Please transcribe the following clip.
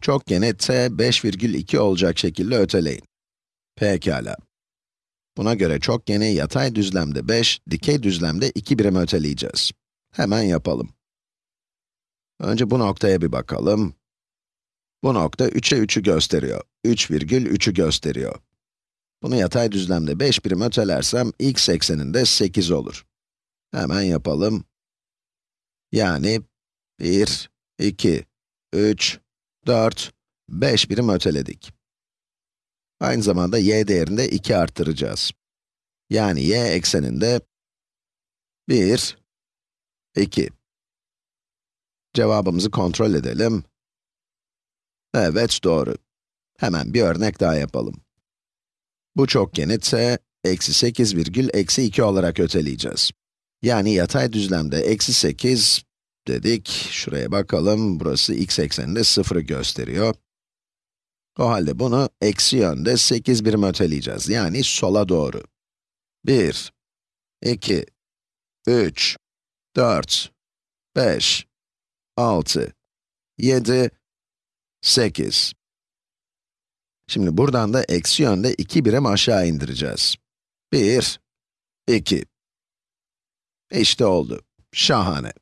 Çokgeni t 5,2 olacak şekilde öteleyin. Pekala. Buna göre çokgeni yatay düzlemde 5, dikey düzlemde 2 birim öteleyeceğiz. Hemen yapalım. Önce bu noktaya bir bakalım. Bu nokta 3'e 3'ü gösteriyor. 3,3'ü gösteriyor. Bunu yatay düzlemde 5 birim ötelersem, x ekseninde 8 olur. Hemen yapalım. Yani 1, 2, 3, 4, 5 birim öteledik. Aynı zamanda y değerinde 2 arttıracağız. Yani y ekseninde 1, 2. Cevabımızı kontrol edelim. Evet, doğru. Hemen bir örnek daha yapalım. Bu çokgeni t, eksi 8 virgül eksi 2 olarak öteleyeceğiz. Yani yatay düzlemde eksi 8 dedik. Şuraya bakalım, burası x ekseninde 0'ı gösteriyor. O halde bunu eksi yönde 8 birim öteleyeceğiz, yani sola doğru. 1, 2, 3, 4, 5, 6, 7, 8. Şimdi buradan da eksi yönde 2 birim aşağı indireceğiz. 1, 2. İşte oldu. Şahane.